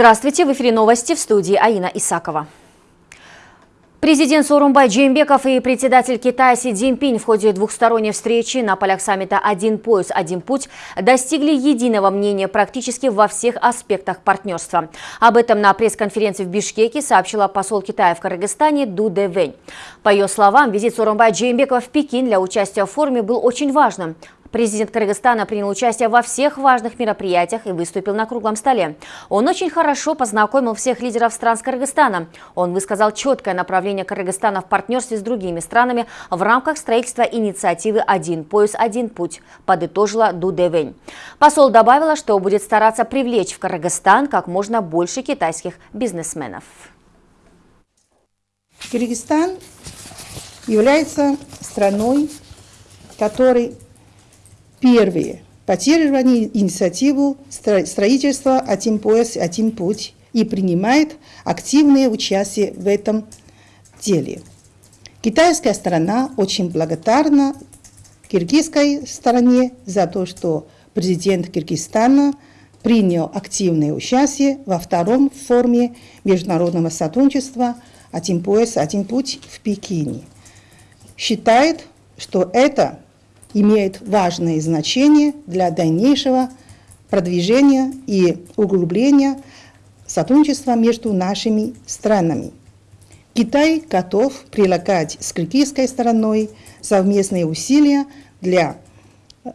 Здравствуйте, в эфире новости в студии Аина Исакова. Президент Сорумбай Джеймбеков и председатель Китая Си Цзиньпинь в ходе двухсторонней встречи на полях саммита «Один пояс, один путь» достигли единого мнения практически во всех аспектах партнерства. Об этом на пресс-конференции в Бишкеке сообщила посол Китая в Кыргызстане Ду Дэвэнь. По ее словам, визит Сорумбай Джеймбекова в Пекин для участия в форуме был очень важным. Президент Кыргызстана принял участие во всех важных мероприятиях и выступил на круглом столе. Он очень хорошо познакомил всех лидеров стран с Кыргызстаном. Он высказал четкое направление Кыргызстана в партнерстве с другими странами в рамках строительства инициативы «Один пояс, один путь», подытожила Дудевень. Посол добавила, что будет стараться привлечь в Кыргызстан как можно больше китайских бизнесменов. Кыргызстан является страной, которой Первые. Поддерживание инициативу строительства «Один пояс, один путь» и принимает активное участие в этом деле. Китайская сторона очень благодарна киргизской стороне за то, что президент Киргизстана принял активное участие во втором форуме международного сотрудничества «Один пояс, один путь» в Пекине. Считает, что это имеет важное значение для дальнейшего продвижения и углубления сотрудничества между нашими странами. Китай готов прилагать с киргизской стороной совместные усилия для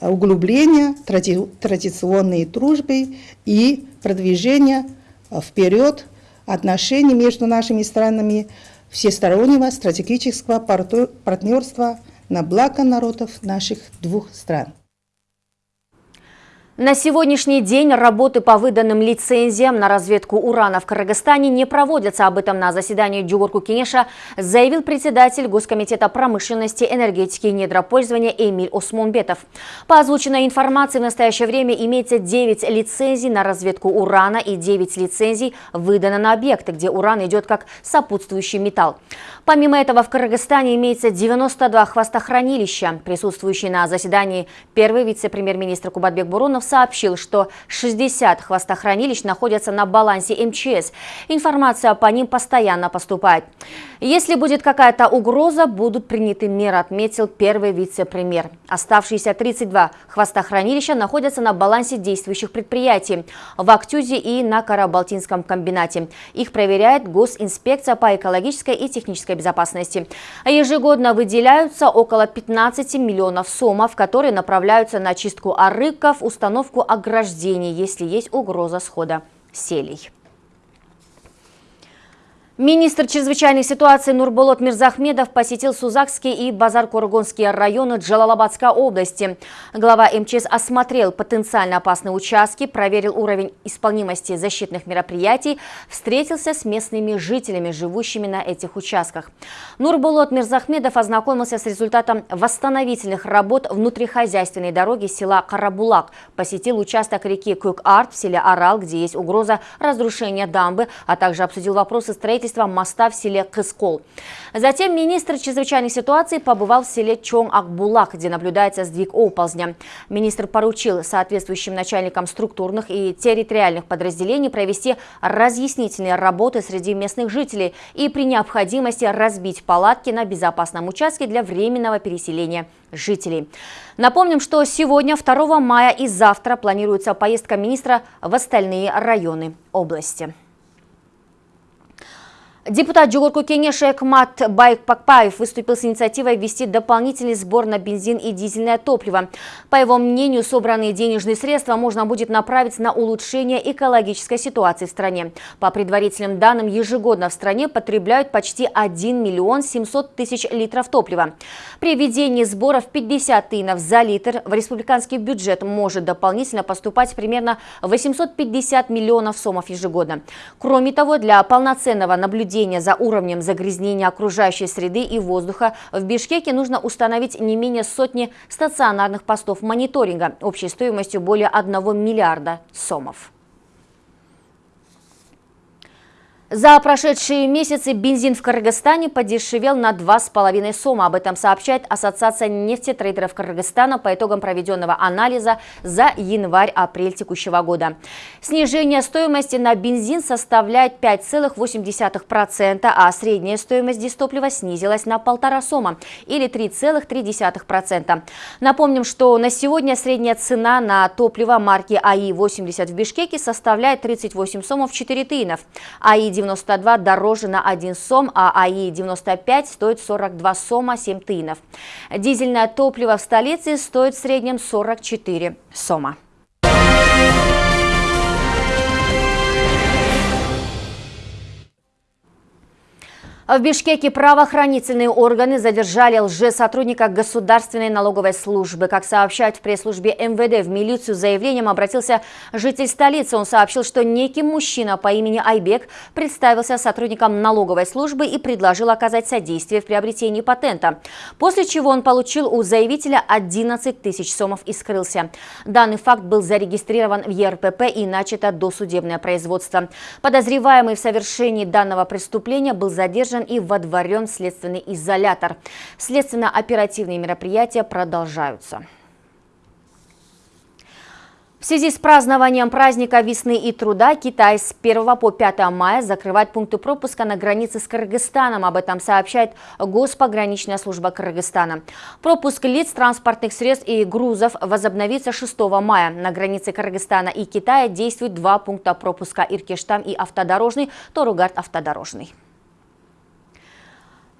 углубления тради традиционной дружбы и продвижения вперед отношений между нашими странами всестороннего стратегического партнерства – на благо народов наших двух стран. На сегодняшний день работы по выданным лицензиям на разведку урана в Кыргызстане не проводятся. Об этом на заседании Дюгурку Кенеша заявил председатель Госкомитета промышленности, энергетики и недропользования Эмиль Осмонбетов. По озвученной информации в настоящее время имеется 9 лицензий на разведку урана и 9 лицензий выдано на объекты, где уран идет как сопутствующий металл. Помимо этого в Кыргызстане имеется 92 хвостохранилища. Присутствующий на заседании первый вице-премьер-министр Кубатбек Бурунов Романов сообщил, что 60 хвостохранилищ находятся на балансе МЧС. Информация по ним постоянно поступает. Если будет какая-то угроза, будут приняты меры, отметил первый вице-премьер. Оставшиеся 32 хвостохранилища находятся на балансе действующих предприятий в Актюзе и на Карабалтинском комбинате. Их проверяет госинспекция по экологической и технической безопасности. Ежегодно выделяются около 15 миллионов сомов, которые направляются на чистку арыков, установок установку ограждений, если есть угроза схода селей. Министр чрезвычайной ситуации Нурболот Мирзахмедов посетил Сузакский и Базар-Кургонские районы Джалалабадской области. Глава МЧС осмотрел потенциально опасные участки, проверил уровень исполнимости защитных мероприятий, встретился с местными жителями, живущими на этих участках. Нурболот Мирзахмедов ознакомился с результатом восстановительных работ внутрихозяйственной дороги села Карабулак, посетил участок реки Кук-Арт в селе Арал, где есть угроза разрушения дамбы, а также обсудил вопросы строительства строительства моста в селе Кыскол. Затем министр чрезвычайных ситуаций побывал в селе Чон-Акбулак, где наблюдается сдвиг оползня. Министр поручил соответствующим начальникам структурных и территориальных подразделений провести разъяснительные работы среди местных жителей и при необходимости разбить палатки на безопасном участке для временного переселения жителей. Напомним, что сегодня, 2 мая и завтра планируется поездка министра в остальные районы области. Депутат Джугурку Кенеша Экмат Байк Пакпаев выступил с инициативой ввести дополнительный сбор на бензин и дизельное топливо. По его мнению, собранные денежные средства можно будет направить на улучшение экологической ситуации в стране. По предварительным данным, ежегодно в стране потребляют почти 1 миллион 700 тысяч литров топлива. При введении сборов 50 тынов за литр в республиканский бюджет может дополнительно поступать примерно 850 миллионов сомов ежегодно. Кроме того, для полноценного наблюдения наблюдения за уровнем загрязнения окружающей среды и воздуха в Бишкеке нужно установить не менее сотни стационарных постов мониторинга общей стоимостью более 1 миллиарда сомов. За прошедшие месяцы бензин в Кыргызстане подешевел на 2,5 сома. Об этом сообщает Ассоциация нефтетрейдеров Кыргызстана по итогам проведенного анализа за январь-апрель текущего года. Снижение стоимости на бензин составляет 5,8%, а средняя стоимость дистоплива снизилась на полтора сома или 3,3%. Напомним, что на сегодня средняя цена на топливо марки АИ-80 в Бишкеке составляет 38 сомов 4 тынов. АИ-90 92 дороже на 1 сом, а АИ-95 стоит 42 сома 7 тынов. Дизельное топливо в столице стоит в среднем 44 сома. В Бишкеке правоохранительные органы задержали лжесотрудника Государственной налоговой службы. Как сообщают в пресс-службе МВД, в милицию с заявлением обратился житель столицы. Он сообщил, что некий мужчина по имени Айбек представился сотрудником налоговой службы и предложил оказать содействие в приобретении патента. После чего он получил у заявителя 11 тысяч сомов и скрылся. Данный факт был зарегистрирован в ЕРПП и начато досудебное производство. Подозреваемый в совершении данного преступления был задержан и водворен в следственный изолятор. Следственно-оперативные мероприятия продолжаются. В связи с празднованием праздника весны и труда Китай с 1 по 5 мая закрывает пункты пропуска на границе с Кыргызстаном. Об этом сообщает Госпограничная служба Кыргызстана. Пропуск лиц, транспортных средств и грузов возобновится 6 мая. На границе Кыргызстана и Китая действуют два пункта пропуска Иркештам и автодорожный, Торугард автодорожный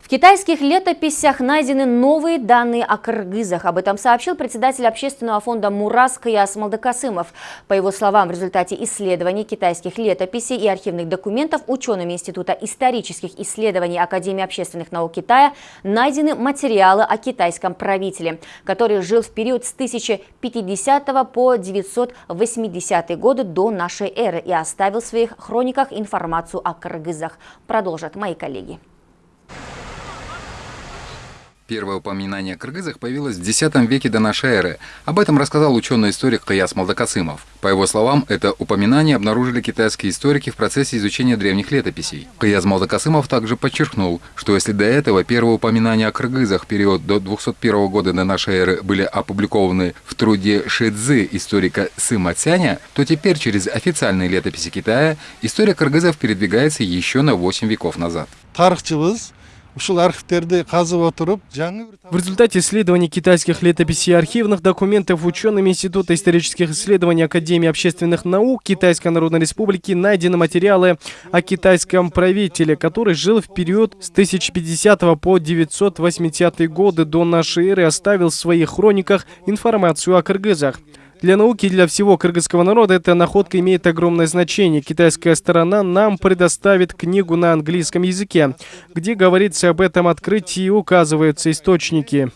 китайских летописях найдены новые данные о кыргызах. Об этом сообщил председатель общественного фонда «Мурас» Каяс Малдакасымов. По его словам, в результате исследований китайских летописей и архивных документов учеными Института исторических исследований Академии общественных наук Китая найдены материалы о китайском правителе, который жил в период с 1050 по 980 годы до нашей эры и оставил в своих хрониках информацию о кыргызах. Продолжат мои коллеги. Первое упоминание о кыргызах появилось в X веке до нашей эры. Об этом рассказал ученый-историк Каяс Малдакасымов. По его словам, это упоминание обнаружили китайские историки в процессе изучения древних летописей. Каяс Малдакасымов также подчеркнул, что если до этого первые упоминания о кыргызах период до 201 года до нашей эры были опубликованы в труде Шидзы историка Сыма Цяня, то теперь через официальные летописи Китая история кыргызов передвигается еще на 8 веков назад. В результате исследований китайских летописей и архивных документов учеными Института исторических исследований Академии общественных наук Китайской Народной Республики найдены материалы о китайском правителе, который жил в период с 1050 по 980 годы до нашей эры и оставил в своих хрониках информацию о кыргызах. Для науки и для всего кыргызского народа эта находка имеет огромное значение. Китайская сторона нам предоставит книгу на английском языке, где говорится об этом открытии и указываются источники.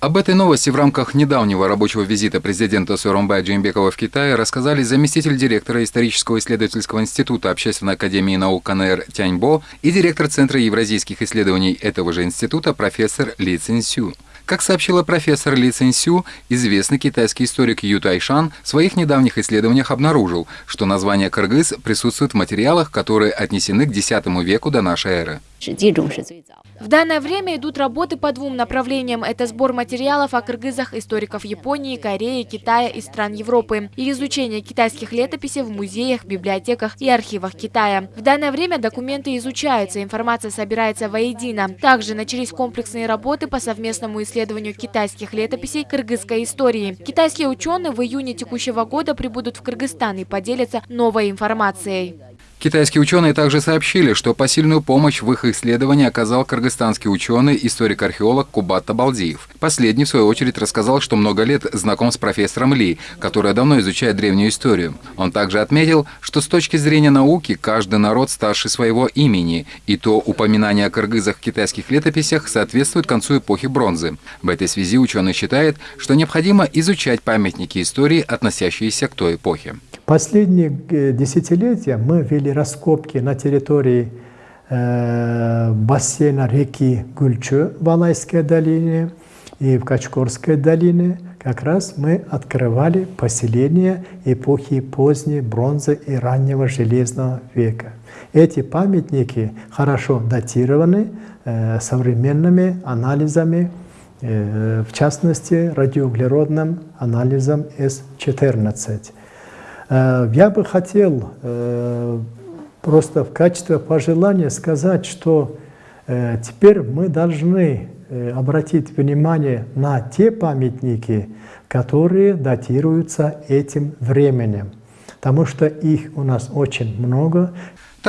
Об этой новости в рамках недавнего рабочего визита президента Сооронбая Джеймбекова в Китай рассказали заместитель директора исторического исследовательского института Общественной академии наук КНР Тяньбо и директор Центра евразийских исследований этого же института профессор Ли Цинсю. Как сообщила профессор Ли Цинсю, известный китайский историк Ю Тайшан в своих недавних исследованиях обнаружил, что название кыргыз присутствует в материалах, которые отнесены к X веку до нашей эры. В данное время идут работы по двум направлениям. Это сбор материалов о кыргызах историков Японии, Кореи, Китая и стран Европы и изучение китайских летописей в музеях, библиотеках и архивах Китая. В данное время документы изучаются, информация собирается воедино. Также начались комплексные работы по совместному исследованию китайских летописей кыргызской истории. Китайские ученые в июне текущего года прибудут в Кыргызстан и поделятся новой информацией. Китайские ученые также сообщили, что посильную помощь в их исследовании оказал кыргызстанский ученый, историк-археолог Кубат Табалдиев. Последний, в свою очередь, рассказал, что много лет знаком с профессором Ли, который давно изучает древнюю историю. Он также отметил, что с точки зрения науки каждый народ старше своего имени, и то упоминание о кыргызах в китайских летописях соответствует концу эпохи бронзы. В этой связи ученый считает, что необходимо изучать памятники истории, относящиеся к той эпохе. Последние э, десятилетия мы вели раскопки на территории э, бассейна реки Гульчу в Алайской долине и в Качкорской долине, как раз мы открывали поселения эпохи поздней бронзы и раннего железного века. Эти памятники хорошо датированы э, современными анализами, в частности радиоуглеродным анализом С-14. Э, я бы хотел э, просто в качестве пожелания сказать, что э, теперь мы должны обратить внимание на те памятники, которые датируются этим временем, потому что их у нас очень много.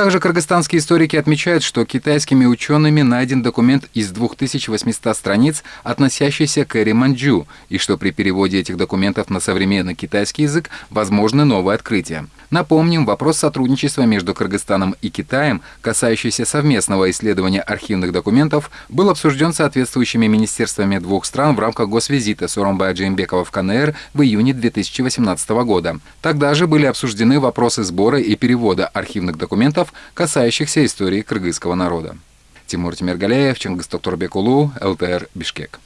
Также кыргызстанские историки отмечают, что китайскими учеными найден документ из 2800 страниц, относящийся к эре Манчжу, и что при переводе этих документов на современный китайский язык возможны новые открытия. Напомним, вопрос сотрудничества между Кыргызстаном и Китаем, касающийся совместного исследования архивных документов, был обсужден соответствующими министерствами двух стран в рамках госвизита Соромбая Джеймбекова в КНР в июне 2018 года. Тогда же были обсуждены вопросы сбора и перевода архивных документов, касающихся истории кыргызского народа. Тимур Тимиргалеев, Чингис Токторбекулу, ЛТР, Бишкек.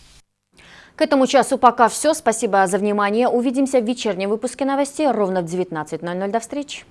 К этому часу пока все. Спасибо за внимание. Увидимся в вечернем выпуске новостей ровно в 19.00. До встречи.